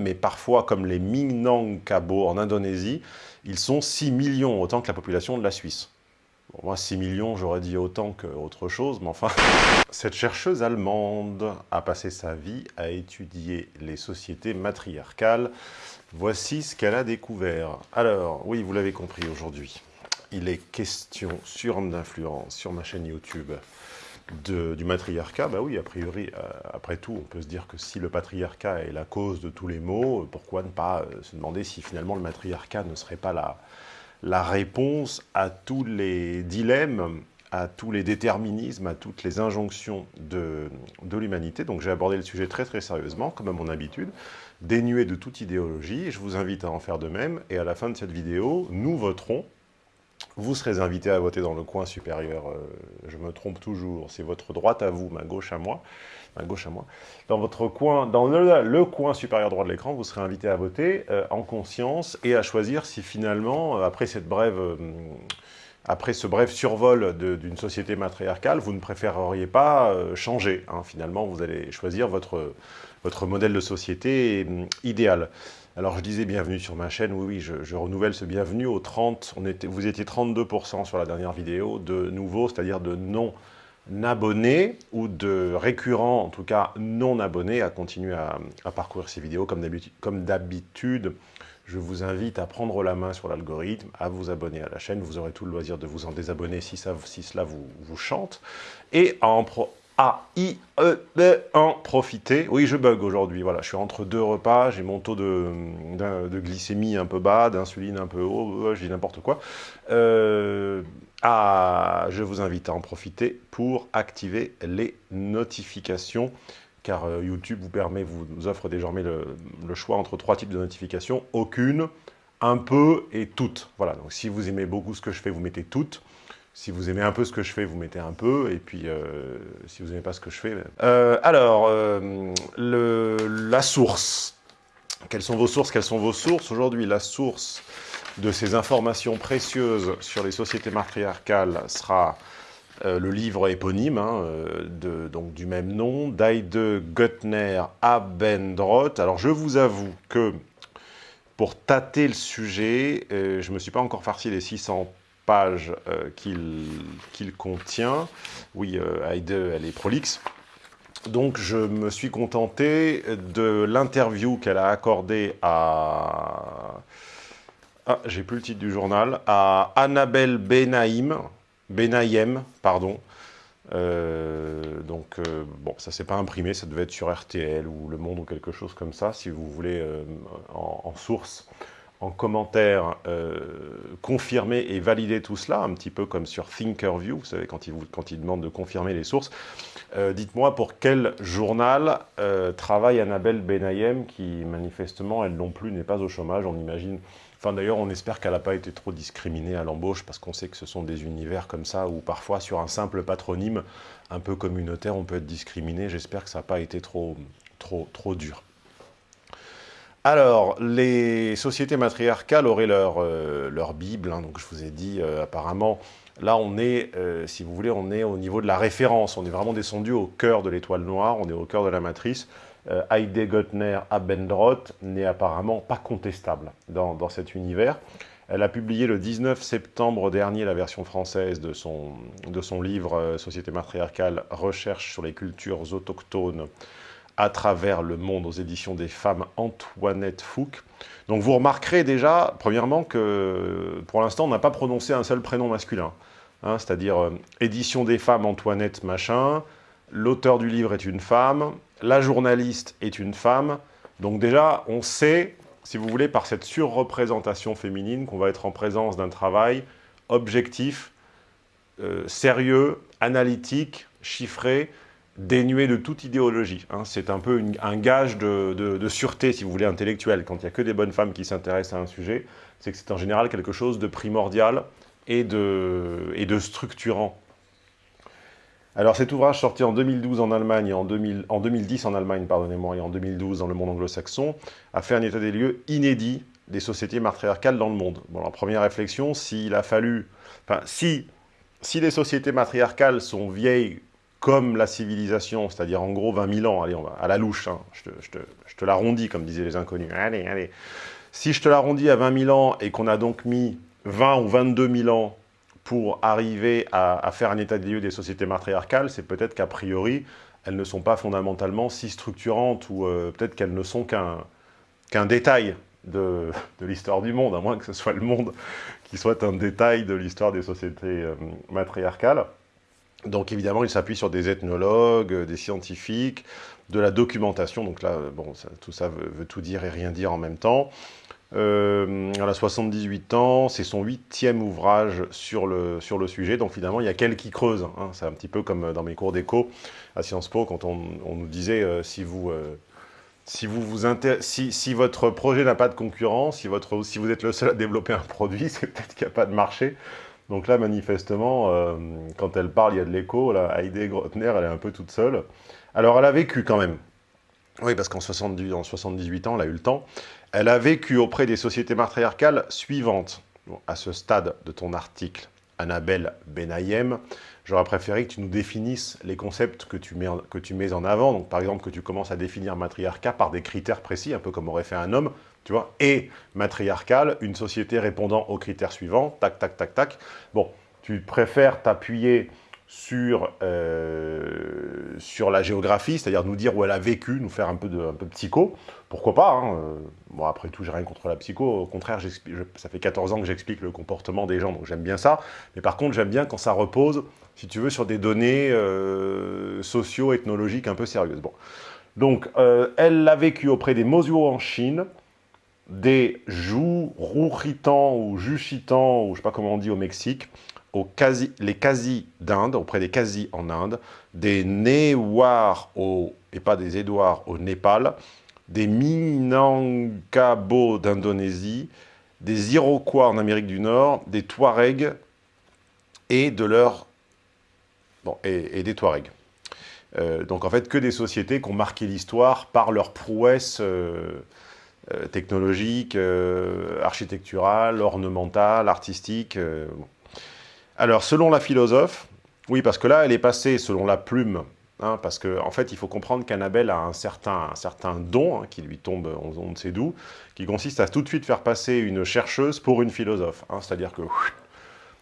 mais parfois, comme les Minangkabau en Indonésie, ils sont 6 millions, autant que la population de la Suisse. Bon, moi, 6 millions, j'aurais dit autant qu'autre chose, mais enfin... Cette chercheuse allemande a passé sa vie à étudier les sociétés matriarcales. Voici ce qu'elle a découvert. Alors, oui, vous l'avez compris aujourd'hui, il est question sur d'influence, sur ma chaîne YouTube, du matriarcat, bah oui, a priori, euh, après tout, on peut se dire que si le patriarcat est la cause de tous les maux, pourquoi ne pas euh, se demander si finalement le matriarcat ne serait pas la, réponse à tous les dilemmes, à tous les déterminismes, à toutes les injonctions de l'humanité. Donc j'ai abordé le sujet très très sérieusement, comme à mon habitude, dénué de toute idéologie, je vous invite à en faire de même, et à la fin de cette vidéo, nous voterons vous serez invité à voter dans le coin supérieur, euh, je me trompe toujours, c'est votre droite à vous, ma gauche à moi, ma gauche à moi. Dans votre coin, dans le, coin supérieur droit de l'écran, vous serez invité à voter euh, en conscience et à choisir si finalement, euh, après cette brève... après ce bref survol d'une société matriarcale, vous ne préféreriez pas changer. Hein. Finalement, vous allez choisir votre, votre modèle de société idéal. Alors je disais bienvenue sur ma chaîne, oui, oui, je, renouvelle ce bienvenue aux 30, on était, vous étiez 32% sur la dernière vidéo de nouveaux, c'est-à-dire de non-abonnés ou de récurrents, en tout cas non-abonnés, à continuer à, parcourir ces vidéos. Comme d'habitude. Je vous invite à prendre la main sur l'algorithme, à vous abonner à la chaîne, vous aurez tout le loisir de vous en désabonner si, ça, cela vous, vous chante, et à en, pro, a-I-E-B, en profiter. Oui, je bug aujourd'hui, voilà, je suis entre deux repas, j'ai mon taux de, de, glycémie un peu bas, d'insuline un peu haut, je n'importe quoi. Ah, je vous invite à en profiter pour activer les notifications, car euh, YouTube vous permet, vous offre désormais le, le choix entre trois types de notifications, aucune, un peu et toutes. Voilà, donc si vous aimez beaucoup ce que je fais, vous mettez toutes. Si vous aimez un peu ce que je fais, vous mettez un peu, et puis euh, si vous n'aimez pas ce que je fais... Ben. Euh, alors, euh, la source. Quelles sont vos sources? Quelles sont vos sources? Aujourd'hui, la source de ces informations précieuses sur les sociétés matriarcales sera le livre éponyme, hein, de, donc du même nom, d'Aide Göttner Abendroth. Alors, je vous avoue que pour tâter le sujet, je ne me suis pas encore farci les 600 euh, qu'il contient. Oui, euh, Heide, elle est prolixe. Donc je me suis contenté de l'interview qu'elle a accordée à... Ah, j'ai plus le titre du journal. À Annabelle Benaïm, Benaïm, pardon. Euh, donc, bon, ça s'est pas imprimé, ça devait être sur RTL ou Le Monde ou quelque chose comme ça, si vous voulez, en, source en commentaire euh, confirmer et valider tout cela, un petit peu comme sur Thinkerview, vous savez, quand il, vous, quand il demande de confirmer les sources. Euh, dites-moi pour quel journal euh, travaille Annabelle Benayem, qui manifestement, elle non plus, n'est pas au chômage, on imagine... Enfin d'ailleurs, on espère qu'elle n'a pas été trop discriminée à l'embauche, parce qu'on sait que ce sont des univers comme ça, où parfois sur un simple patronyme, un peu communautaire, on peut être discriminé. J'espère que ça n'a pas été trop, trop, trop dur. Alors, les sociétés matriarcales auraient leur, euh, leur Bible, hein, donc je vous ai dit, euh, apparemment, là on est, euh, si vous voulez, on est au niveau de la référence, on est vraiment descendu au cœur de l'étoile noire, on est au cœur de la matrice. Heide Göttner Abendroth n'est apparemment pas contestable dans, dans, cet univers. Elle a publié le 19 septembre dernier la version française de son, de son livre Société matriarcale, recherche sur les cultures autochtones à travers le monde aux éditions des femmes Antoinette Fouque. Donc vous remarquerez déjà, premièrement, que pour l'instant, on n'a pas prononcé un seul prénom masculin. Hein, c'est-à-dire euh, édition des femmes Antoinette machin, l'auteur du livre est une femme, la journaliste est une femme. Donc déjà, on sait, si vous voulez, par cette surreprésentation féminine, qu'on va être en présence d'un travail objectif, euh, sérieux, analytique, chiffré, dénué de toute idéologie. Hein. C'est un peu un gage de, sûreté, si vous voulez, intellectuelle. Quand il n'y a que des bonnes femmes qui s'intéressent à un sujet, c'est que c'est en général quelque chose de primordial et de, et de structurant. Alors cet ouvrage sorti en 2012 en Allemagne et en, 2010 en Allemagne, pardonnez-moi, et en 2012 dans le monde anglo-saxon, a fait un état des lieux inédit des sociétés matriarcales dans le monde. Bon, la première réflexion, s'il a fallu... Enfin, si, si les sociétés matriarcales sont vieilles comme la civilisation, c'est-à-dire en gros 20 000 ans, allez, on va à la louche, hein, je, te, je, te, je te l'arrondis, comme disaient les inconnus, allez, allez. Si je te l'arrondis à 20 000 ans et qu'on a donc mis 20 ou 22 000 ans pour arriver à, faire un état des lieux des sociétés matriarcales, c'est peut-être qu'a priori, elles ne sont pas fondamentalement si structurantes ou euh, peut-être qu'elles ne sont qu'un qu'un détail de, de l'histoire du monde, à moins que ce soit le monde qui soit un détail de l'histoire des sociétés euh, matriarcales. Donc évidemment, il s'appuie sur des ethnologues, euh, des scientifiques, de la documentation. Donc là, bon, ça, tout ça veut, tout dire et rien dire en même temps. Euh, elle a 78 ans, c'est son huitième ouvrage sur le, sur le sujet. Donc finalement, il y a qu'elle qui creuse. Hein. C'est un petit peu comme dans mes cours d'éco à Sciences Po, quand on, on nous disait euh, si vous... Euh, si, vous vous si, si, votre projet n'a pas de concurrent, si, votre, si vous êtes le seul à développer un produit, c'est peut-être qu'il n'y a pas de marché. Donc là, manifestement, euh, quand elle parle, il y a de l'écho. Heidi Grotner, elle est un peu toute seule. Alors, elle a vécu quand même. Oui, parce qu'en 78 ans, elle a eu le temps. Elle a vécu auprès des sociétés matriarcales suivantes. À ce stade de ton article, Annabelle Benayem, j'aurais préféré que tu nous définisses les concepts que tu, mets en, que tu mets en avant. Donc, par exemple, que tu commences à définir matriarcat par des critères précis, un peu comme aurait fait un homme, et matriarcal, une société répondant aux critères suivants, tac, tac, tac, tac. Bon, tu préfères t'appuyer sur, euh, sur la géographie, c'est-à-dire nous dire où elle a vécu, nous faire un peu de, un psycho, pourquoi pas, hein bon après tout j'ai rien contre la psycho, au contraire ça fait 14 ans que j'explique le comportement des gens, donc j'aime bien ça, mais par contre j'aime bien quand ça repose, si tu veux, sur des données euh, socio-ethnologiques un peu sérieuses. Bon. Donc, euh, elle l'a vécu auprès des Mosuo en Chine, des Rouritans ou Juchitans, ou je sais pas comment on dit au Mexique, les Quasi d'Inde, auprès des Quasi en Inde, des Newar, au, et pas des Édouards au Népal, des Minangkabau d'Indonésie, des Iroquois en Amérique du Nord, des Touaregs et de et, des Touaregs. Euh, donc en fait que des sociétés qui ont marqué l'histoire par leur prouesse euh, technologique, euh, architecturale, ornementale, artistique. Euh. Alors, selon la philosophe, oui, parce que là, elle est passée selon la plume, hein, parce qu'en en fait, il faut comprendre qu'Annabelle a un certain, un certain don, hein, qui lui tombe, on, ne sait d'où, qui consiste à tout de suite faire passer une chercheuse pour une philosophe. Hein, C'est-à-dire que,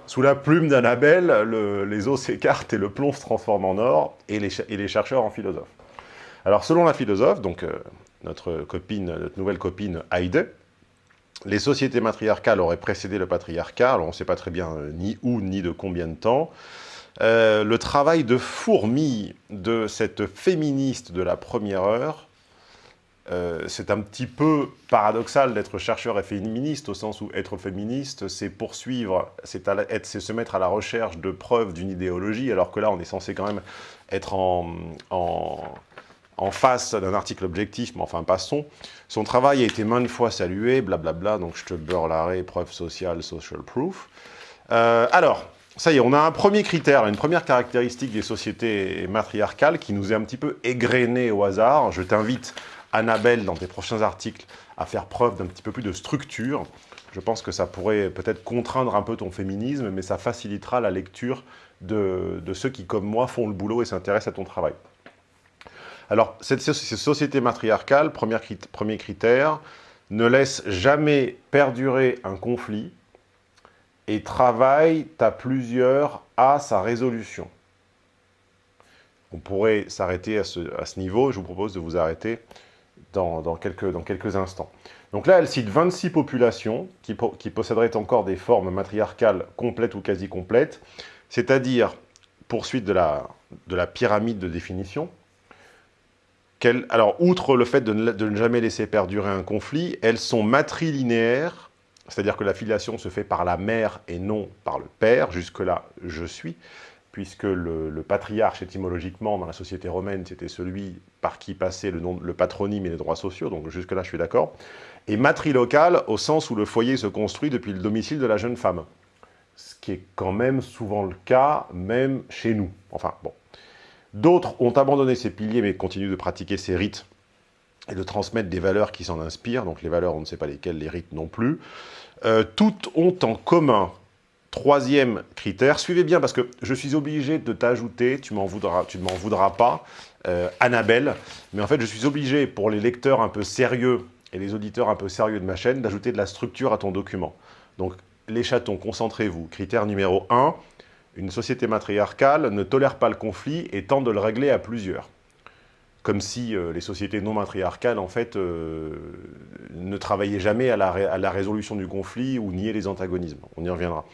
sous la plume d'Annabelle, le, les eaux s'écartent et le plomb se transforme en or, et les, chercheurs en philosophes. Alors, selon la philosophe, donc euh, notre, copine, notre nouvelle copine Heide, les sociétés matriarcales auraient précédé le patriarcat, alors on ne sait pas très bien euh, ni où, ni de combien de temps. Euh, le travail de fourmi de cette féministe de la première heure, euh, c'est un petit peu paradoxal d'être chercheur et féministe, au sens où être féministe, c'est poursuivre, c'est se mettre à la recherche de preuves d'une idéologie, alors que là, on est censé quand même être en, en en face d'un article objectif, mais enfin passons. Son travail a été maintes fois salué, blablabla, donc je te beurre l'arrêt, preuve sociale, social proof. Euh, alors, ça y est, on a un premier critère, une première caractéristique des sociétés matriarcales qui nous est un petit peu égrenée au hasard. Je t'invite, Annabelle, dans tes prochains articles, à faire preuve d'un petit peu plus de structure. Je pense que ça pourrait peut-être contraindre un peu ton féminisme, mais ça facilitera la lecture de, de ceux qui, comme moi, font le boulot et s'intéressent à ton travail. Alors, cette, ces sociétés matriarcales, premier, critère, ne laisse jamais perdurer un conflit et travaille à plusieurs à sa résolution. On pourrait s'arrêter à ce, niveau, je vous propose de vous arrêter dans, quelques, instants. Donc là, elle cite 26 populations qui, posséderaient encore des formes matriarcales complètes ou quasi complètes, c'est-à-dire, poursuite de la pyramide de définition, alors, outre le fait de ne, jamais laisser perdurer un conflit, elles sont matrilinéaires, c'est-à-dire que la filiation se fait par la mère et non par le père, jusque-là, je suis, puisque le, le, patriarche, étymologiquement, dans la société romaine, c'était celui par qui passait le, nom, le patronyme et les droits sociaux, donc jusque-là, je suis d'accord, et matrilocale, au sens où le foyer se construit depuis le domicile de la jeune femme, ce qui est quand même souvent le cas, même chez nous. Enfin, bon. D'autres ont abandonné ces piliers, mais continuent de pratiquer ces rites et de transmettre des valeurs qui s'en inspirent. Donc les valeurs, on ne sait pas lesquelles, les rites non plus. Euh, toutes ont en commun Troisième critère, suivez bien parce que je suis obligé de t'ajouter, tu m'en voudras, m'en voudras pas, euh, Annabelle, mais en fait je suis obligé pour les lecteurs un peu sérieux et les auditeurs un peu sérieux de ma chaîne d'ajouter de la structure à ton document. Donc les chatons, concentrez-vous. Critère numéro 1, une société matriarcale ne tolère pas le conflit et tente de le régler à plusieurs. Comme si euh, les sociétés non matriarcales, en fait, euh, ne travaillaient jamais à la, résolution du conflit ou niaient les antagonismes. On y reviendra.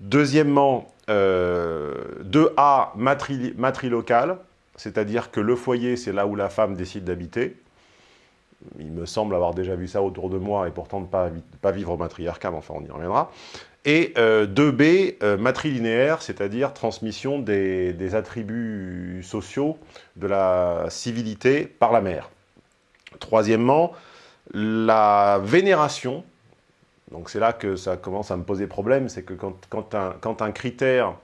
Deuxièmement, euh, 2A, matri, matrilocal, c'est-à-dire que le foyer, c'est là où la femme décide d'habiter. Il me semble avoir déjà vu ça autour de moi, et pourtant ne pas, vivre matriarcal, enfin on y reviendra. Et euh, 2B, euh, matrilinéaire, c'est-à-dire transmission des, attributs sociaux de la civilité par la mère. Troisièmement, la vénération, donc c'est là que ça commence à me poser problème, c'est que quand, quand, un, quand, un, critère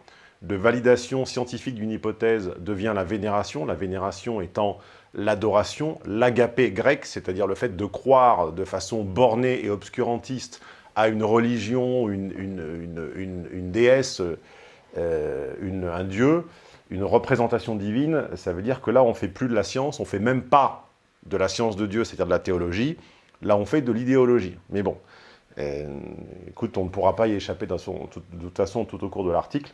de validation scientifique d'une hypothèse devient la vénération, la vénération étant l'adoration, l'agapé grec, c'est-à-dire le fait de croire de façon bornée et obscurantiste à une religion, une, une, une, déesse, euh, un dieu, une représentation divine, ça veut dire que là on ne fait plus de la science, on ne fait même pas de la science de Dieu, c'est-à-dire de la théologie, là on fait de l'idéologie. Mais bon, euh, écoute, on ne pourra pas y échapper de toute façon tout au cours de l'article.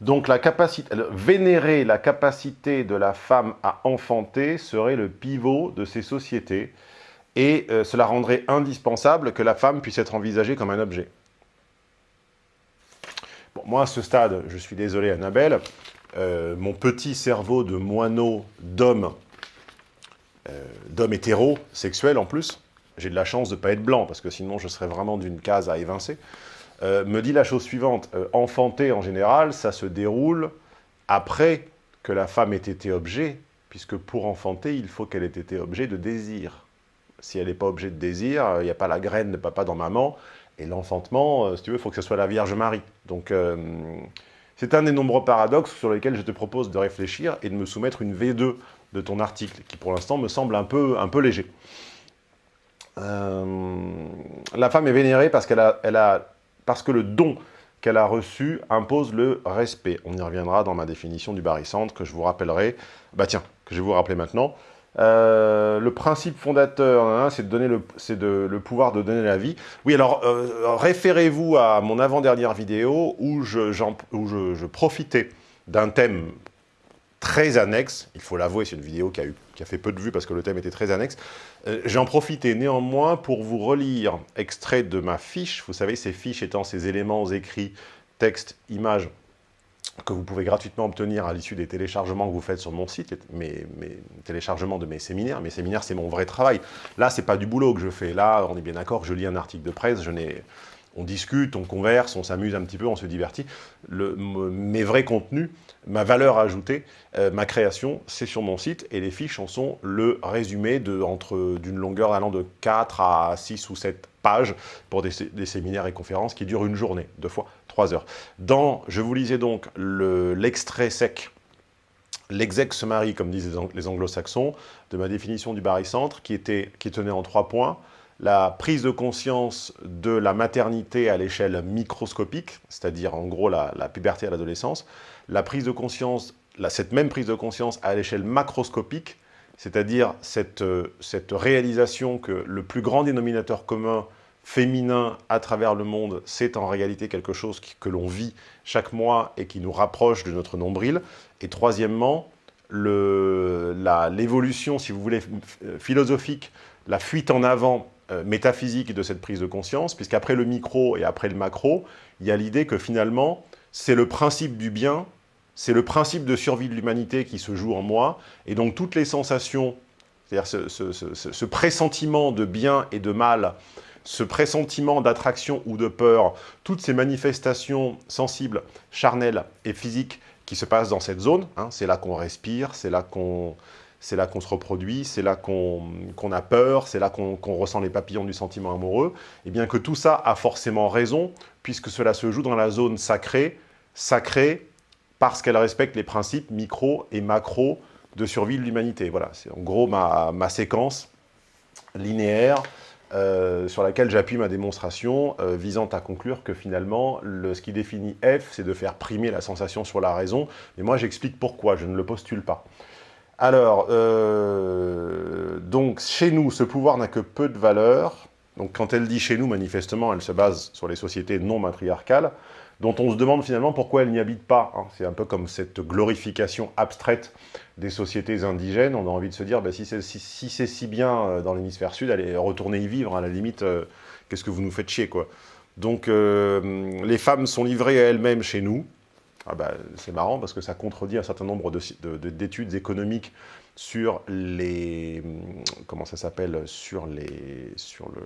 Donc la capacité, vénérer la capacité de la femme à enfanter serait le pivot de ces sociétés et euh, cela rendrait indispensable que la femme puisse être envisagée comme un objet. Bon, moi à ce stade, je suis désolé Annabelle, euh, mon petit cerveau de moineau d'homme, euh, d'homme en plus, j'ai de la chance de ne pas être blanc, parce que sinon je serais vraiment d'une case à évincer, euh, me dit la chose suivante. Enfanter, en général, ça se déroule après que la femme ait été objet, puisque pour enfanter, il faut qu'elle ait été objet de désir. Si elle n'est pas objet de désir, il n'y a pas la graine de papa dans maman, et l'enfantement, euh, si tu veux, il faut que ce soit la Vierge Marie. Donc, euh, c'est un des nombreux paradoxes sur lesquels je te propose de réfléchir et de me soumettre une V2 de ton article, qui pour l'instant me semble un peu, un peu léger. Euh, la femme est vénérée parce, a, parce que le don qu'elle a reçu impose le respect. On y reviendra dans ma définition du barycentre, que je vous rappellerai, bah tiens, que je vais vous rappeler maintenant. Euh, le principe fondateur, hein, c'est de donner le, pouvoir de donner la vie. Oui, alors euh, référez-vous à mon avant-dernière vidéo où je, profitais d'un thème très annexe, il faut l'avouer, c'est une vidéo qui a, fait peu de vues parce que le thème était très annexe. Euh, J'en profité néanmoins pour vous relire extrait de ma fiche, vous savez, ces fiches étant ces éléments écrits, texte, image, que vous pouvez gratuitement obtenir à l'issue des téléchargements que vous faites sur mon site, mes, téléchargements de mes séminaires. Mes séminaires, c'est mon vrai travail. Là, c'est pas du boulot que je fais. Là, on est bien d'accord, je lis un article de presse, on discute, on converse, on s'amuse un petit peu, on se divertit. Le, mes vrais contenus, ma valeur ajoutée, euh, ma création, c'est sur mon site et les fiches en sont le résumé d'une longueur allant de 4 à 6 ou 7 pages pour des, séminaires et conférences qui durent une journée, deux fois 3 heures. Dans, je vous lisais donc l'extrait le, sec, l'exex marie, comme disent les anglo-saxons, de ma définition du barycentre, qui, était, qui tenait en trois points. La prise de conscience de la maternité à l'échelle microscopique, c'est-à-dire en gros la, puberté à l'adolescence, la prise de conscience, la, cette même prise de conscience à l'échelle macroscopique, c'est-à-dire cette, cette réalisation que le plus grand dénominateur commun féminin à travers le monde, c'est en réalité quelque chose que l'on vit chaque mois et qui nous rapproche de notre nombril. Et troisièmement, l'évolution, si vous voulez, philosophique, la fuite en avant euh, métaphysique de cette prise de conscience, puisqu'après le micro et après le macro, il y a l'idée que finalement, c'est le principe du bien, c'est le principe de survie de l'humanité qui se joue en moi, et donc toutes les sensations, c'est-à-dire ce, ce, ce, ce, pressentiment de bien et de mal, ce pressentiment d'attraction ou de peur, toutes ces manifestations sensibles, charnelles et physiques qui se passent dans cette zone, hein, c'est là qu'on respire, c'est là qu'on c'est là qu'on se reproduit, c'est là qu'on qu a peur, c'est là qu'on qu ressent les papillons du sentiment amoureux, et bien que tout ça a forcément raison, puisque cela se joue dans la zone sacrée, sacrée parce qu'elle respecte les principes micro et macro de survie de l'humanité. Voilà, c'est en gros ma, ma, séquence linéaire euh, sur laquelle j'appuie ma démonstration, euh, visant à conclure que finalement, le, ce qui définit F, c'est de faire primer la sensation sur la raison. Et moi, j'explique pourquoi, je ne le postule pas. Alors, euh, donc, chez nous, ce pouvoir n'a que peu de valeur. Donc, quand elle dit chez nous, manifestement, elle se base sur les sociétés non matriarcales, dont on se demande finalement pourquoi elles n'y habitent pas. Hein. C'est un peu comme cette glorification abstraite des sociétés indigènes. On a envie de se dire, bah, si c'est si, bien euh, dans l'hémisphère sud, allez retourner y vivre, à la limite, euh, qu'est-ce que vous nous faites chier, quoi. Donc, les femmes sont livrées à elles-mêmes chez nous, ah bah, c'est marrant parce que ça contredit un certain nombre d'études économiques sur les... comment ça s'appelle Sur, les, sur le,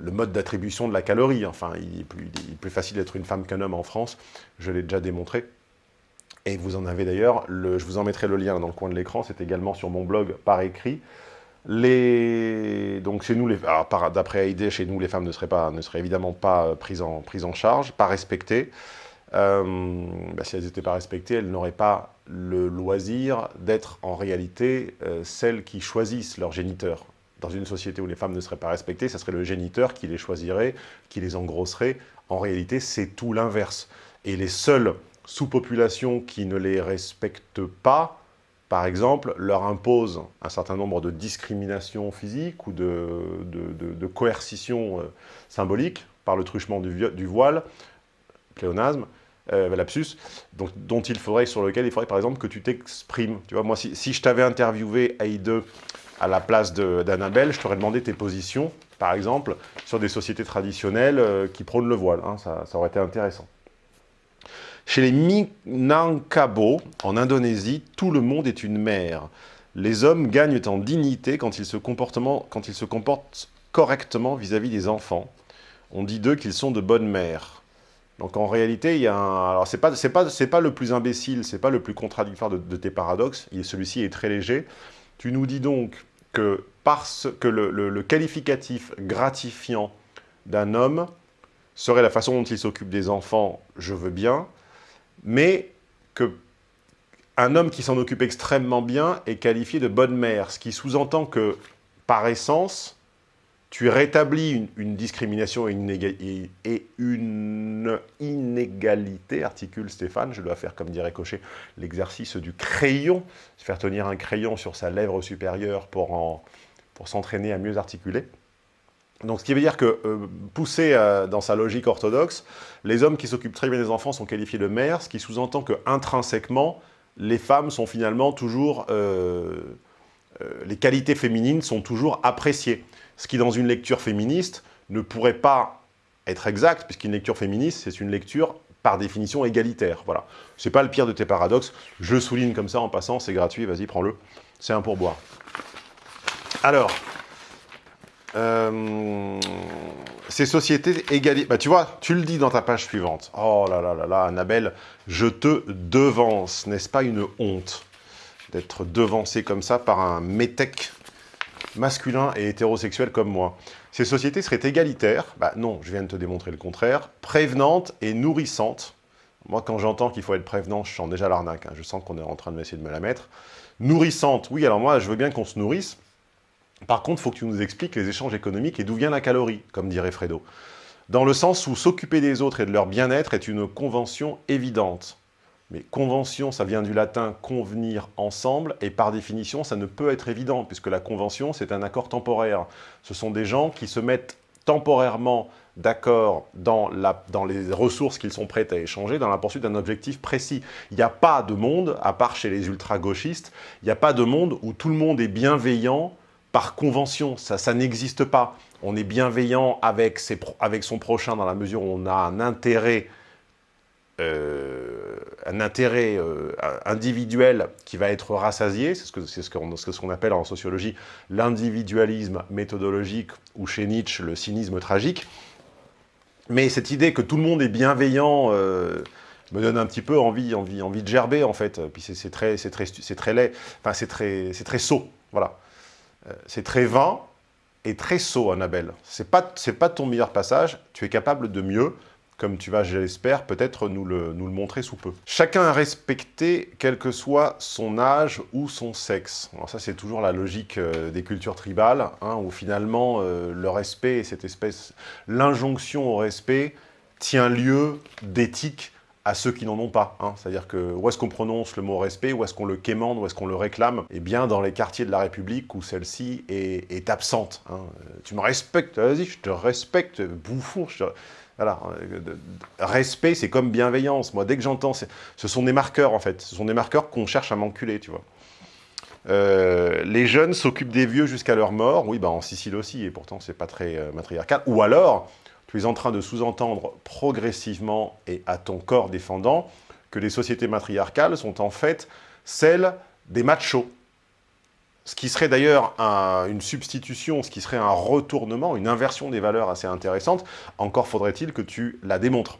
le, mode d'attribution de la calorie. Enfin, il est plus, facile d'être une femme qu'un homme en France, je l'ai déjà démontré. Et vous en avez d'ailleurs, je vous en mettrai le lien dans le coin de l'écran, c'est également sur mon blog par écrit. Donc chez nous, d'après AID, chez nous, les femmes ne seraient, pas, ne seraient évidemment pas prises en, en charge, pas respectées. Euh, bah, si elles n'étaient pas respectées, elles n'auraient pas le loisir d'être en réalité euh, celles qui choisissent leur géniteur. Dans une société où les femmes ne seraient pas respectées, ce serait le géniteur qui les choisirait, qui les engrosserait. En réalité, c'est tout l'inverse. Et les seules sous-populations qui ne les respectent pas, par exemple, leur imposent un certain nombre de discriminations physiques ou de, coercitions euh, symboliques par le truchement du, voile, pléonasme, euh, lapsus, donc, dont il faudrait, sur lequel il faudrait par exemple que tu t'exprimes. Tu vois, moi, si, je t'avais interviewé AI2 à la place d'Annabelle, je t'aurais demandé tes positions, par exemple, sur des sociétés traditionnelles euh, qui prônent le voile. Hein, ça, aurait été intéressant. Chez les Minangkabau, en Indonésie, tout le monde est une mère. Les hommes gagnent en dignité quand ils se, comportent correctement vis-à-vis -vis des enfants. On dit d'eux qu'ils sont de bonnes mères. Donc en réalité, il y a un... C'est pas, pas, le plus imbécile, c'est pas le plus contradictoire de, tes paradoxes, celui-ci est très léger. Tu nous dis donc que, parce que le, qualificatif gratifiant d'un homme serait la façon dont il s'occupe des enfants, je veux bien, mais que un homme qui s'en occupe extrêmement bien est qualifié de bonne mère, ce qui sous-entend que, par essence, tu rétablis une, discrimination et une, inégalité, articule Stéphane, je dois faire, comme dirait Cochet, l'exercice du crayon, faire tenir un crayon sur sa lèvre supérieure pour, pour s'entraîner à mieux articuler. Donc, ce qui veut dire que, euh, poussé euh, dans sa logique orthodoxe, les hommes qui s'occupent très bien des enfants sont qualifiés de mères, ce qui sous-entend que, intrinsèquement, les femmes sont finalement toujours... Euh, les qualités féminines sont toujours appréciées ce qui, dans une lecture féministe, ne pourrait pas être exact, puisqu'une lecture féministe, c'est une lecture par définition égalitaire. Voilà. C'est pas le pire de tes paradoxes. Je souligne comme ça en passant, c'est gratuit, vas-y, prends-le. C'est un pourboire. Alors, euh, ces sociétés égalitaires... Bah, tu vois, tu le dis dans ta page suivante. Oh là là là là, Annabelle, je te devance. N'est-ce pas une honte? D'être devancé comme ça par un métèque masculin et hétérosexuel comme moi. Ces sociétés seraient égalitaires, bah non, je viens de te démontrer le contraire, prévenantes et nourrissantes. Moi, quand j'entends qu'il faut être prévenant, je sens déjà l'arnaque, hein. je sens qu'on est en train de essayer de me la mettre. Nourrissante, oui, alors moi, je veux bien qu'on se nourrisse. Par contre, il faut que tu nous expliques les échanges économiques et d'où vient la calorie, comme dirait Fredo. Dans le sens où s'occuper des autres et de leur bien-être est une convention évidente. Mais convention, ça vient du latin « convenir ensemble », et par définition, ça ne peut être évident, puisque la convention, c'est un accord temporaire. Ce sont des gens qui se mettent temporairement d'accord dans, les ressources qu'ils sont prêts à échanger dans la poursuite d'un objectif précis. Il n'y a pas de monde, à part chez les ultra-gauchistes, il n'y a pas de monde où tout le monde est bienveillant par convention. Ça, ça n'existe pas. On est bienveillant avec son prochain dans la mesure où on a un intérêt euh, un intérêt euh, individuel qui va être rassasié, c'est ce qu'on ce qu'on appelle en sociologie l'individualisme méthodologique, ou chez Nietzsche, le cynisme tragique. Mais cette idée que tout le monde est bienveillant euh, me donne un petit peu envie, envie, envie de gerber, en fait. Puis c'est très, très, très laid, enfin c'est très, très sot, voilà. c'est très vain et très sot, Annabelle. C'est pas, pas ton meilleur passage, tu es capable de mieux, comme tu vas, j'espère, peut-être nous le, nous le montrer sous peu. Chacun est respecté, quel que soit son âge ou son sexe. Alors ça, c'est toujours la logique euh, des cultures tribales, hein, où finalement, euh, le respect, cette espèce, l'injonction au respect, tient lieu d'éthique à ceux qui n'en ont pas. Hein. C'est-à-dire que où est-ce qu'on prononce le mot respect, où est-ce qu'on le quémande, où est-ce qu'on le réclame? Eh bien, dans les quartiers de la République où celle-ci est, absente. Hein. Tu me respectes, vas-y, je te respecte, bouffon. Voilà, respect, c'est comme bienveillance. Moi, dès que j'entends, ce sont des marqueurs, en fait. Ce sont des marqueurs qu'on cherche à m'enculer, tu vois. Euh, les jeunes s'occupent des vieux jusqu'à leur mort. Oui, bah en Sicile aussi, et pourtant, c'est pas très euh, matriarcal. Ou alors, tu es en train de sous-entendre progressivement et à ton corps défendant que les sociétés matriarcales sont en fait celles des machos. Ce qui serait d'ailleurs une substitution, ce qui serait un retournement, une inversion des valeurs assez intéressante. Encore faudrait-il que tu la démontres.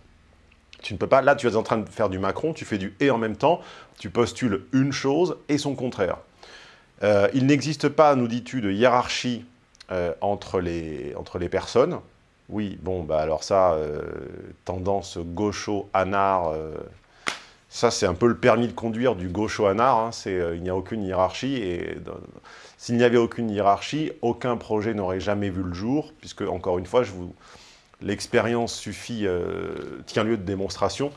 Tu ne peux pas, là tu es en train de faire du Macron, tu fais du « et » en même temps, tu postules une chose et son contraire. Euh, il n'existe pas, nous dis-tu, de hiérarchie euh, entre, les, personnes, oui, bon, bah alors ça, euh, tendance gaucho-anard, euh, ça c'est un peu le permis de conduire du gaucho-anard, hein, c'est euh, il n'y a aucune hiérarchie, et s'il n'y avait aucune hiérarchie, aucun projet n'aurait jamais vu le jour, puisque, encore une fois, l'expérience suffit, tient lieu de démonstration.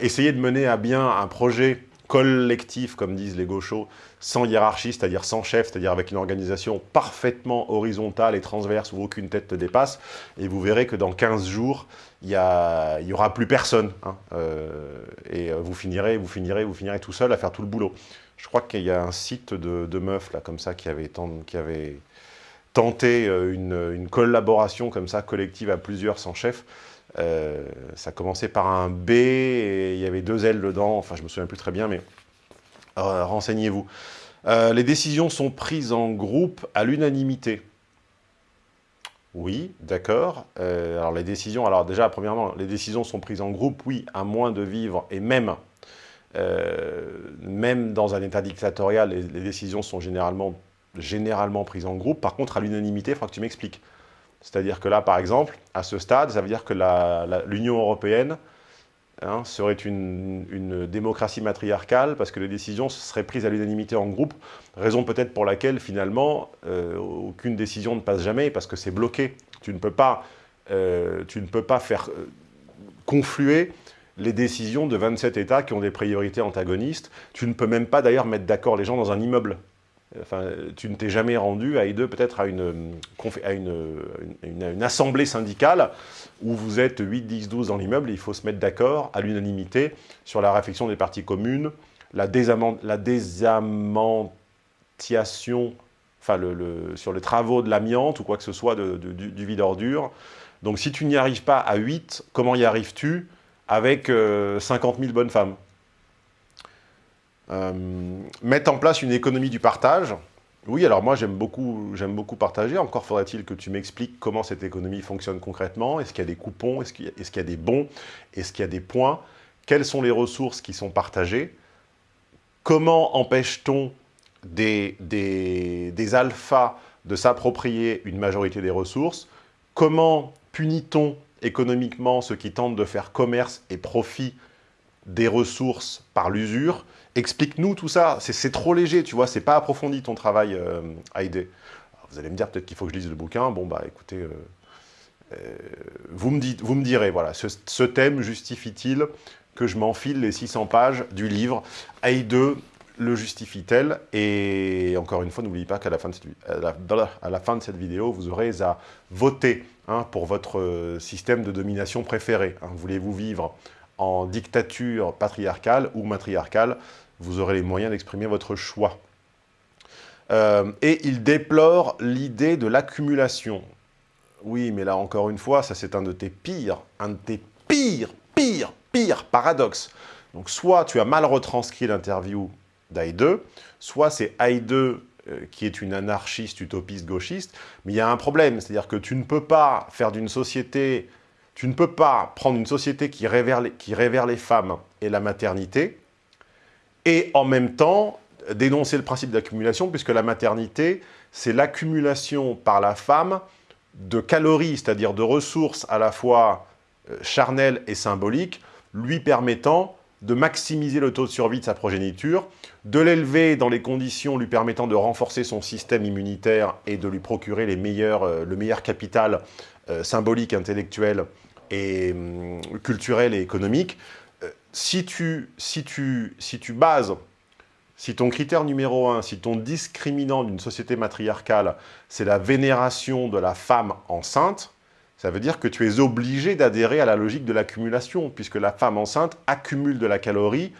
essayez de mener à bien un projet collectif, comme disent les gauchos, sans hiérarchie, c'est-à-dire sans chef, c'est-à-dire avec une organisation parfaitement horizontale et transverse où aucune tête ne dépasse, et vous verrez que dans 15 jours, il n'y aura plus personne. Hein, euh, et vous finirez, vous finirez, vous finirez tout seul à faire tout le boulot. Je crois qu'il y a un site de, meufs, là, comme ça, qui avait, qui avait tenté euh, une, une, collaboration comme ça, collective à plusieurs sans chef. Euh, ça commençait par un B et il y avait deux L dedans, enfin je me souviens plus très bien, mais euh, renseignez-vous. Euh, les décisions sont prises en groupe à l'unanimité. Oui, d'accord. alors les décisions, alors déjà premièrement, les décisions sont prises en groupe, oui, à moins de vivre, et même, même dans un état dictatorial, les, décisions sont généralement, généralement prises en groupe. Par contre, à l'unanimité, il faudra que tu m'expliques. C'est-à-dire que là, par exemple, à ce stade, ça veut dire que l'Union européenne hein, serait une, démocratie matriarcale parce que les décisions seraient prises à l'unanimité en groupe, raison peut-être pour laquelle, finalement, euh, aucune décision ne passe jamais parce que c'est bloqué. Tu ne peux pas, euh, faire euh, confluer les décisions de 27 États qui ont des priorités antagonistes. Tu ne peux même pas d'ailleurs mettre d'accord les gens dans un immeuble. Enfin, tu ne t'es jamais rendu à I2 peut-être à, une, à une, assemblée syndicale où vous êtes 8, 10, 12 dans l'immeuble et il faut se mettre d'accord à l'unanimité sur la réflexion des parties communes, la, désamantiation, enfin sur les travaux de l'amiante ou quoi que ce soit du, vide ordure. Donc si tu n'y arrives pas à 8, comment y arrives-tu avec 50 euh, 000 bonnes femmes? euh, mettre en place une économie du partage. Oui, alors moi j'aime beaucoup, beaucoup partager. Encore faudrait-il que tu m'expliques comment cette économie fonctionne concrètement. Est-ce qu'il y a des coupons? Est-ce qu'il y, a des bons? Est-ce qu'il y a des points? Quelles sont les ressources qui sont partagées? Comment empêche-t-on des, des alphas de s'approprier une majorité des ressources? Comment punit-on économiquement ceux qui tentent de faire commerce et profit des ressources par l'usure Explique-nous tout ça. C'est trop léger, tu vois, c'est pas approfondi ton travail, euh, Vous allez me dire peut-être qu'il faut que je lise le bouquin. Bon, bah écoutez, euh, euh, vous, me dites, vous me direz, voilà, ce, thème justifie-t-il que je m'enfile les 600 pages du livre Haïde le justifie-t-elle? Et encore une fois, n'oubliez pas qu'à la, la fin de cette vidéo, vous aurez à voter hein, pour votre euh, système de domination préféré. Hein. Voulez-vous vivre en dictature patriarcale ou matriarcale, vous aurez les moyens d'exprimer votre choix. Euh, et il déplore l'idée de l'accumulation. Oui, mais là, encore une fois, ça c'est un de tes pires, un de tes pires, pires, pires paradoxes. Donc, soit tu as mal retranscrit l'interview d'Aïde, soit c'est Aïde euh, qui est une anarchiste, utopiste, gauchiste, mais il y a un problème, c'est-à-dire que tu ne peux pas faire d'une société tu ne peux pas prendre une société qui révère, les, qui révère les femmes et la maternité et en même temps dénoncer le principe d'accumulation, puisque la maternité, c'est l'accumulation par la femme de calories, c'est-à-dire de ressources à la fois charnel et symbolique, lui permettant de maximiser le taux de survie de sa progéniture, de l'élever dans les conditions lui permettant de renforcer son système immunitaire et de lui procurer les meilleurs, euh, le meilleur capital euh, symbolique, intellectuel et hum, culturel et économique. Euh, si, tu, si, tu, si tu bases, si ton critère numéro un, si ton discriminant d'une société matriarcale, c'est la vénération de la femme enceinte, ça veut dire que tu es obligé d'adhérer à la logique de l'accumulation, puisque la femme enceinte accumule de la calorie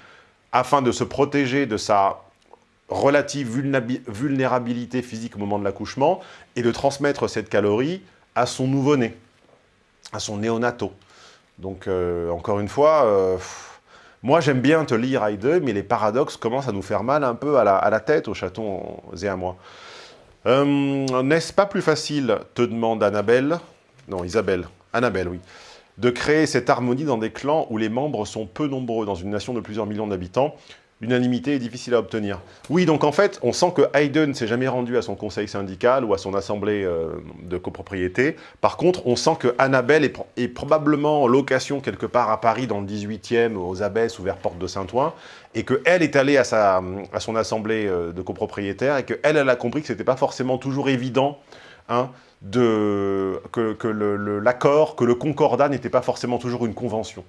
afin de se protéger de sa relative vulnérabilité physique au moment de l'accouchement et de transmettre cette calorie à son nouveau-né, à son néonato. Donc, euh, encore une fois, euh, moi j'aime bien te lire Heide, mais les paradoxes commencent à nous faire mal un peu à la, tête, au chaton et à moi. Euh, n'est-ce pas plus facile, te demande Annabelle, non, Isabelle, Annabelle, oui, de créer cette harmonie dans des clans où les membres sont peu nombreux, dans une nation de plusieurs millions d'habitants, l'unanimité est difficile à obtenir. Oui, donc en fait, on sent que Hayden s'est jamais rendu à son conseil syndical ou à son assemblée euh, de copropriété. Par contre, on sent que Annabelle est, probablement en location quelque part à Paris, dans le 18e, aux Abbesses ou vers Porte de Saint-Ouen, et qu'elle est allée à, sa, à son assemblée euh, de copropriétaires, et qu'elle, elle a compris que ce n'était pas forcément toujours évident hein, de, que, l'accord, que le concordat n'était pas forcément toujours une convention.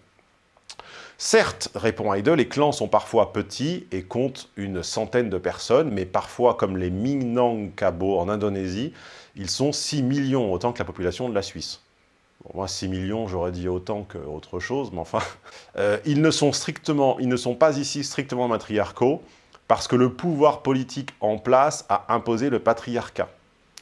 Certes, répond Heidel, les clans sont parfois petits et comptent une centaine de personnes, mais parfois, comme les Minangkabau en Indonésie, ils sont 6 millions, autant que la population de la Suisse. moi, 6 millions, j'aurais dit autant qu'autre chose, mais enfin... Euh, ils, ne sont strictement, ils ne sont pas ici strictement matriarcaux, parce que le pouvoir politique en place a imposé le patriarcat.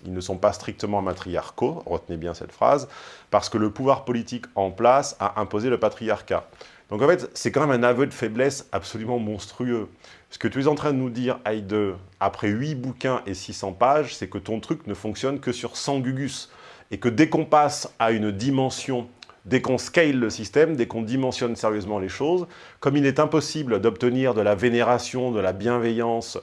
Ils ne sont pas strictement matriarcaux, retenez bien cette phrase, parce que le pouvoir politique en place a imposé le patriarcat. Donc en fait, c'est quand même un aveu de faiblesse absolument monstrueux. Ce que tu es en train de nous dire, Heide, après 8 bouquins et 600 pages, c'est que ton truc ne fonctionne que sur 100 gugus. Et que dès qu'on passe à une dimension, dès qu'on scale le système, dès qu'on dimensionne sérieusement les choses, comme il est impossible d'obtenir de la vénération, de la bienveillance,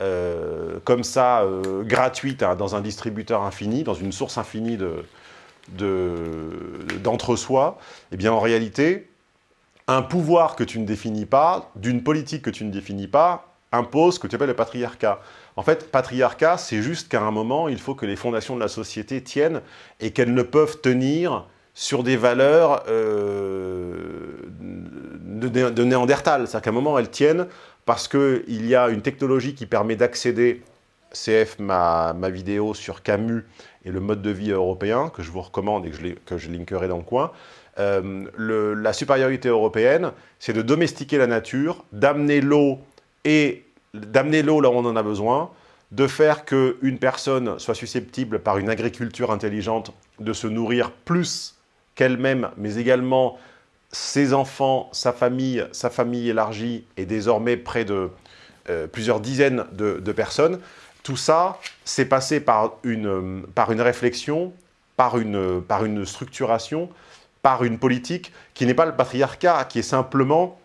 euh, comme ça, euh, gratuite, hein, dans un distributeur infini, dans une source infinie d'entre-soi, de, eh bien en réalité, un pouvoir que tu ne définis pas, d'une politique que tu ne définis pas, impose ce que tu appelles le patriarcat. En fait, patriarcat, c'est juste qu'à un moment, il faut que les fondations de la société tiennent et qu'elles ne peuvent tenir sur des valeurs euh, de, de, Néandertal. C'est-à-dire qu'à un moment, elles tiennent parce qu'il y a une technologie qui permet d'accéder, CF ma, ma, vidéo sur Camus et le mode de vie européen, que je vous recommande et que je, que je linkerai dans le coin, euh, la supériorité européenne, c'est de domestiquer la nature, d'amener l'eau et d'amener l'eau là où on en a besoin, de faire qu'une personne soit susceptible, par une agriculture intelligente, de se nourrir plus qu'elle-même, mais également ses enfants, sa famille, sa famille élargie, et désormais près de euh, plusieurs dizaines de, personnes, tout ça, c'est passé par une, par une réflexion, par une, par une structuration, par une politique qui n'est pas le patriarcat, qui est simplement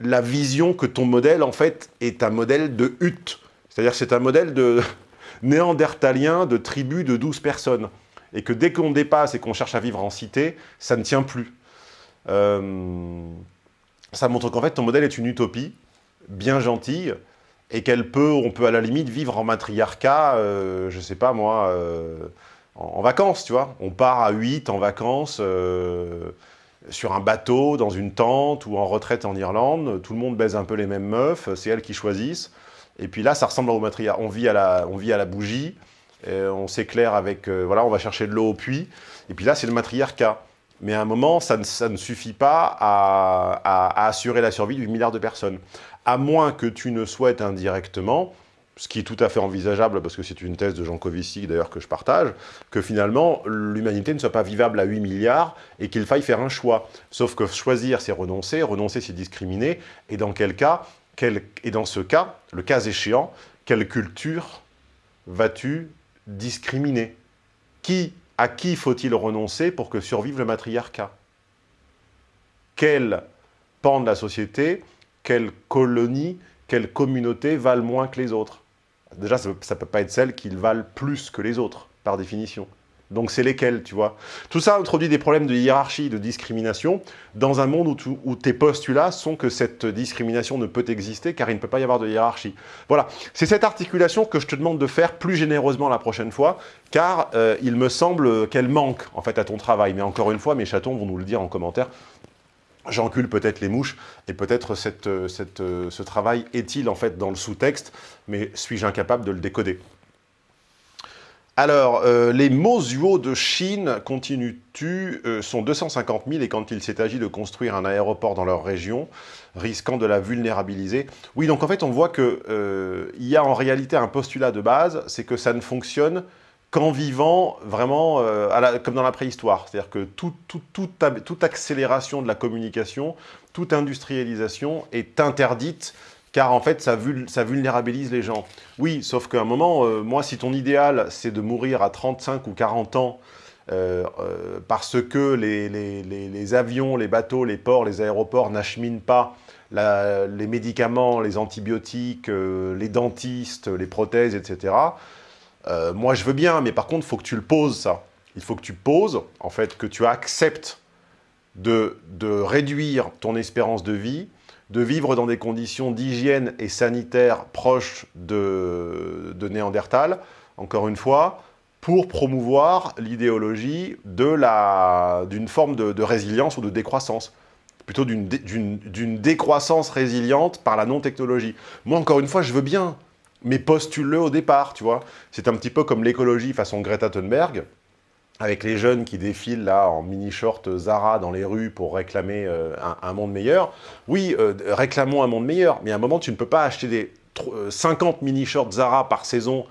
la vision que ton modèle, en fait, est un modèle de hutte. C'est-à-dire c'est un modèle de néandertalien, de tribu de 12 personnes. Et que dès qu'on dépasse et qu'on cherche à vivre en cité, ça ne tient plus. Euh, ça montre qu'en fait, ton modèle est une utopie, bien gentille, et qu'elle peut, on peut à la limite vivre en matriarcat, euh, je sais pas moi, euh, en, vacances, tu vois. On part à 8 en vacances, sur un bateau, dans une tente, ou en retraite en Irlande, tout le monde baise un peu les mêmes meufs, c'est elles qui choisissent. Et puis là, ça ressemble au matriarcat. On vit à la, on vit à la bougie, on s'éclaire avec, voilà, on va chercher de l'eau au puits, et puis là, c'est le matriarcat. Mais à un moment, ça ne, suffit pas à, assurer la survie du milliard de personnes. À moins que tu ne souhaites indirectement, ce qui est tout à fait envisageable, parce que c'est une thèse de Jean Covici, d'ailleurs, que je partage, que finalement, l'humanité ne soit pas vivable à 8 milliards et qu'il faille faire un choix. Sauf que choisir, c'est renoncer, renoncer, c'est discriminer, et dans quel cas, et dans ce cas, le cas échéant, quelle culture vas-tu discriminer? Qui à qui faut-il renoncer pour que survive le matriarcat? Quel pan de la société, quelle colonie, quelle communauté valent moins que les autres? Déjà, ça ne peut pas être celles qui valent plus que les autres, par définition. Donc c'est lesquels, tu vois? Tout ça introduit des problèmes de hiérarchie, de discrimination, dans un monde où, tes postulats sont que cette discrimination ne peut exister, car il ne peut pas y avoir de hiérarchie. Voilà, c'est cette articulation que je te demande de faire plus généreusement la prochaine fois, car euh, il me semble qu'elle manque, en fait, à ton travail. Mais encore une fois, mes chatons vont nous le dire en commentaire, J'encule peut-être les mouches, et peut-être euh, euh, ce travail est-il en fait dans le sous-texte, mais suis-je incapable de le décoder? Alors, euh, les Mosuo de Chine, continues-tu, sont 250 000 et quand il s'est agi de construire un aéroport dans leur région, risquant de la vulnérabiliser. Oui, donc en fait, on voit qu'il il y a en réalité un postulat de base, c'est que ça ne fonctionne qu'en vivant vraiment euh, comme dans la préhistoire. C'est-à-dire que toute accélération de la communication, toute industrialisation est interdite car en fait, ça, vulnérabilise les gens. Oui, sauf qu'à un moment, euh, moi, si ton idéal, c'est de mourir à 35 ou 40 ans euh, parce que les, avions, les bateaux, les ports, les aéroports n'acheminent pas les médicaments, les antibiotiques, les dentistes, les prothèses, etc., euh, moi, je veux bien, mais par contre, il faut que tu le poses, ça. Il faut que tu poses, en fait, que tu acceptes de, réduire ton espérance de vie, de vivre dans des conditions d'hygiène et sanitaire proches de, Néandertal, encore une fois, pour promouvoir l'idéologie d'une forme de, résilience ou de décroissance plutôt d'une décroissance résiliente par la non-technologie. Moi, encore une fois, je veux bien mais postule-le au départ, tu vois. C'est un petit peu comme l'écologie façon Greta Thunberg, avec les jeunes qui défilent là en mini-short Zara dans les rues pour réclamer euh, un, monde meilleur. Oui, euh, réclamons un monde meilleur, mais à un moment, tu ne peux pas acheter des 50 euh, mini-shorts Zara par saison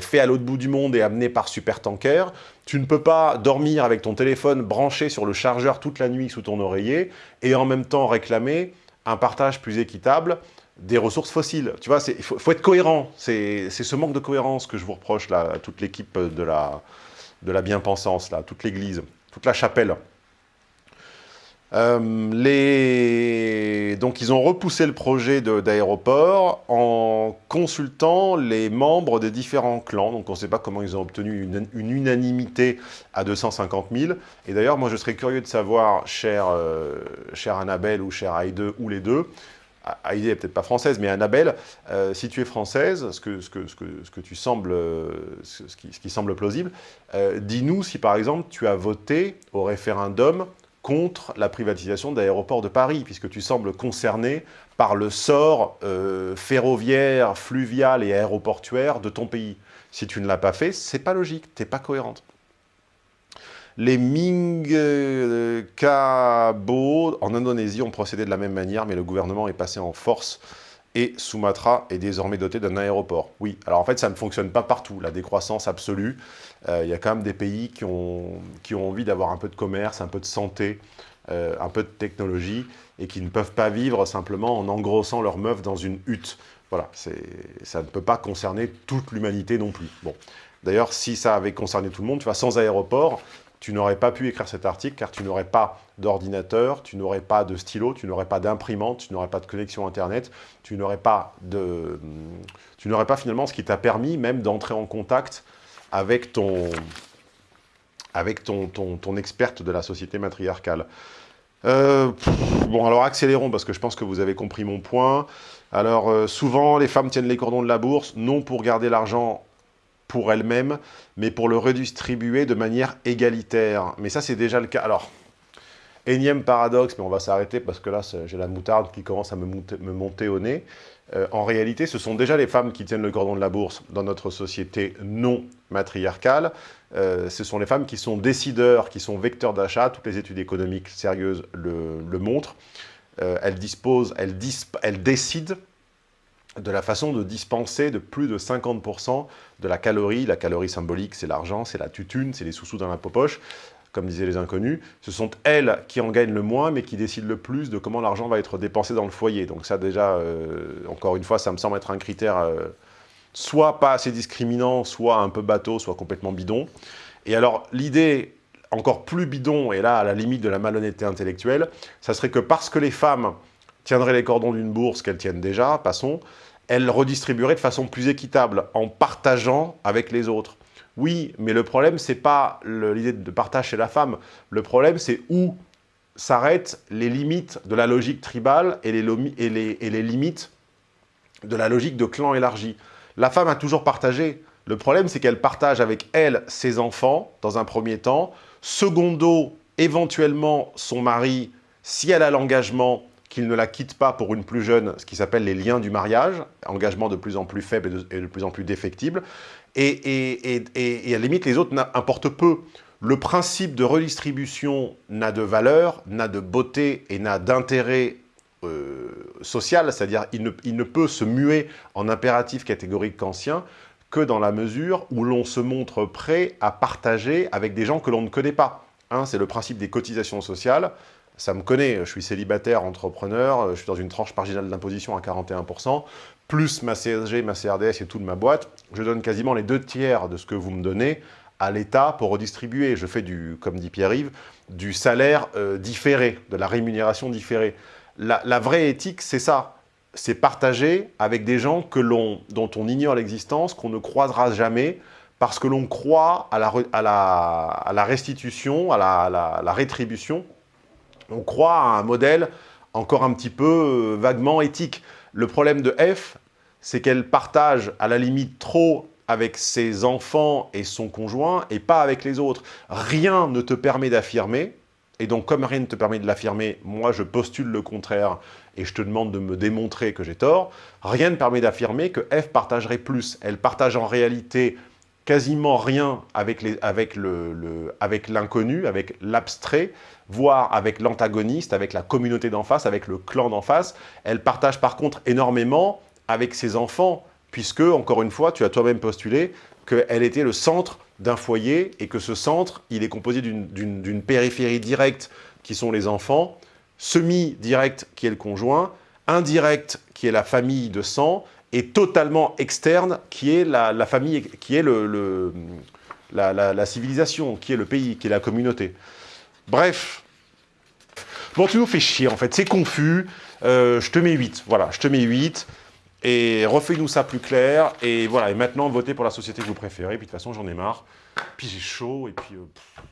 faits à l'autre bout du monde et amenés par supertanker. Tu ne peux pas dormir avec ton téléphone branché sur le chargeur toute la nuit sous ton oreiller et en même temps réclamer un partage plus équitable des ressources fossiles. Tu vois, il faut, être cohérent. C'est ce manque de cohérence que je vous reproche, là, à toute l'équipe de la, bien-pensance, là, toute l'église, toute la chapelle. Euh. Donc, ils ont repoussé le projet d'aéroport en consultant les membres des différents clans. Donc, on ne sait pas comment ils ont obtenu une, unanimité à 250 000. Et d'ailleurs, moi, je serais curieux de savoir, cher, euh, Annabelle ou cher Aïde, ou les deux, Heidi n'est peut-être pas française, mais Annabelle, euh, si tu es française, ce, que, ce, que, ce, que, ce que tu sembles, qui, ce qui semble plausible, euh, dis-nous si par exemple tu as voté au référendum contre la privatisation d'aéroports de Paris, puisque tu sembles concerné par le sort euh, ferroviaire, fluvial et aéroportuaire de ton pays. Si tu ne l'as pas fait, c'est pas logique, tu n'es pas cohérente. Les Minangkabau en Indonésie ont procédé de la même manière, mais le gouvernement est passé en force et Sumatra est désormais doté d'un aéroport. Oui, alors en fait, ça ne fonctionne pas partout, la décroissance absolue. Euh, il y a quand même des pays qui ont, qui ont envie d'avoir un peu de commerce, un peu de santé, euh, un peu de technologie, et qui ne peuvent pas vivre simplement en engrossant leur meuf dans une hutte. Voilà, ça ne peut pas concerner toute l'humanité non plus. Bon. D'ailleurs, si ça avait concerné tout le monde, tu vois, sans aéroport, tu n'aurais pas pu écrire cet article car tu n'aurais pas d'ordinateur, tu n'aurais pas de stylo, tu n'aurais pas d'imprimante, tu n'aurais pas de connexion Internet, tu n'aurais pas, de, tu pas finalement ce qui t'a permis même d'entrer en contact avec ton, avec ton, ton, experte de la société matriarcale. Euh, bon, alors accélérons parce que je pense que vous avez compris mon point. Alors, euh, souvent, les femmes tiennent les cordons de la bourse, non pour garder l'argent pour elle-même, mais pour le redistribuer de manière égalitaire. Mais ça, c'est déjà le cas. Alors, énième paradoxe, mais on va s'arrêter parce que là, j'ai la moutarde qui commence à me monter, au nez. Euh, en réalité, ce sont déjà les femmes qui tiennent le cordon de la bourse dans notre société non matriarcale. Euh, ce sont les femmes qui sont décideurs, qui sont vecteurs d'achat. Toutes les études économiques sérieuses le, montrent. Euh, elles disposent, elles, elles décident de la façon de dispenser de plus de 50% de la calorie. La calorie symbolique, c'est l'argent, c'est la tutune, c'est les sous-sous dans la poche, comme disaient les inconnus. Ce sont elles qui en gagnent le moins, mais qui décident le plus de comment l'argent va être dépensé dans le foyer. Donc ça, déjà, euh, encore une fois, ça me semble être un critère euh, soit pas assez discriminant, soit un peu bateau, soit complètement bidon. Et alors, l'idée encore plus bidon, et là, à la limite de la malhonnêteté intellectuelle, ça serait que parce que les femmes tiendraient les cordons d'une bourse qu'elles tiennent déjà, passons, elles redistribueraient de façon plus équitable, en partageant avec les autres. Oui, mais le problème, c'est pas l'idée de partage chez la femme. Le problème, c'est où s'arrêtent les limites de la logique tribale et les limites de la logique de clan élargi. La femme a toujours partagé. Le problème, c'est qu'elle partage avec elle ses enfants, dans un premier temps. Secondo, éventuellement, son mari, si elle a l'engagement qu'il ne la quitte pas pour une plus jeune, ce qui s'appelle les liens du mariage, engagement de plus en plus faible et de, plus en plus défectible. Et, à la limite, les autres importent peu. Le principe de redistribution n'a de valeur, n'a de beauté et n'a d'intérêt euh, social, c'est-à-dire il ne, peut se muer en impératif catégorique kantien que dans la mesure où l'on se montre prêt à partager avec des gens que l'on ne connaît pas. C'est le principe des cotisations sociales. Ça me connaît, je suis célibataire, entrepreneur, je suis dans une tranche marginale d'imposition à 41%, plus ma CSG, ma CRDS et toute ma boîte. Je donne quasiment les deux tiers de ce que vous me donnez à l'État pour redistribuer. Je fais, du, comme dit Pierre-Yves, du salaire euh, différé, de la rémunération différée. La, vraie éthique, c'est ça c'est partager avec des gens que dont on ignore l'existence, qu'on ne croisera jamais, parce que l'on croit à, la, restitution, à la, rétribution. On croit à un modèle encore un petit peu euh, vaguement éthique. Le problème de F, c'est qu'elle partage à la limite trop avec ses enfants et son conjoint et pas avec les autres. Rien ne te permet d'affirmer, et donc comme rien ne te permet de l'affirmer, moi je postule le contraire et je te demande de me démontrer que j'ai tort, rien ne permet d'affirmer que F partagerait plus. Elle partage en réalité quasiment rien avec l'inconnu, avec l'abstrait, voire avec l'antagoniste, avec la communauté d'en face, avec le clan d'en face. Elle partage par contre énormément avec ses enfants, puisque, encore une fois, tu as toi-même postulé qu'elle était le centre d'un foyer et que ce centre, il est composé d'une périphérie directe qui sont les enfants, semi-direct qui est le conjoint, indirect qui est la famille de sang, et totalement externe qui est la, famille, qui est le, la, civilisation, qui est le pays, qui est la communauté. Bref. Bon, tu nous fais chier en fait, c'est confus. Euh, je te mets 8, voilà, je te mets 8. Et refais-nous ça plus clair. Et voilà, et maintenant, votez pour la société que vous préférez. Puis de toute façon, j'en ai marre. Puis j'ai chaud, et puis... Euh,